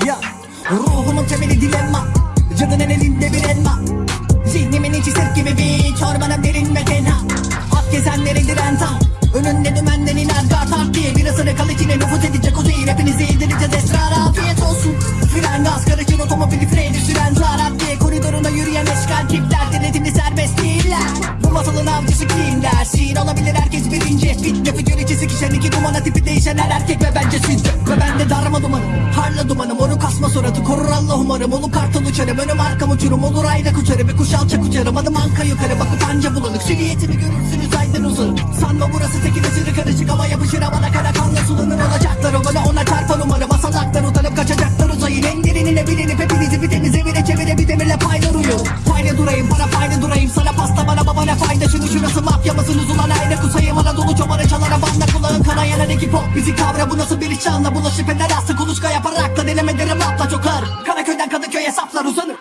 Ya ruhumun temeli dilemma. Cadının elinde bir elma. Zihnimin içi sirk gibi bir çorbanın derin ve tenha Hak gezenlerin diren tam. Önünde dümenden iner gartar diye. Bir ısırık al içine nüfuz edecek o zehir. Hepinizi yedireceğiz esrar afiyet olsun. Fren gaz karışır otomobili freni süren zarar diye. Koridoruna yürüyen eşkal tipler Denetini serbest değiller. Bu masalın avcısı kim dersin Olabilir herkes birinci. Fitne fücür içi sikişen iki dumana tipi değişen her erkek ve bence siz Ve ben de darma dumanım Harla dumanım Oru kasma suratı. Korur Allah umarım. Olu kartal uçarım. Önüm arkam uçurum. Olur ayna uçarım bir kuş alçak uçarım Adım anka yukarı. Bak utanca bulanık. Silüetimi görürsünüz aydan uzun. Sanma burası tekin esiri karışık Ama yapışır havana kara kanla sulanır olacaklar. O bana ona çarpan umarım. Masalaklar utanıp kaçacaklar uzayın. En derinine bilinip hepinizi bir denize bile çevire bir demirle paylar uyur. Payla durayım para payla durayım. Sana pasta bana baba ne fayda. Şunu şurası mafya mısınız ulan Türkiye'deki pop bizi kavra bu nasıl bir iş anla Bulaşıp eder aslı kuluçka yaparak da denemederim atla çok ağır. Karaköy'den Kadıköy'e saflar uzanır.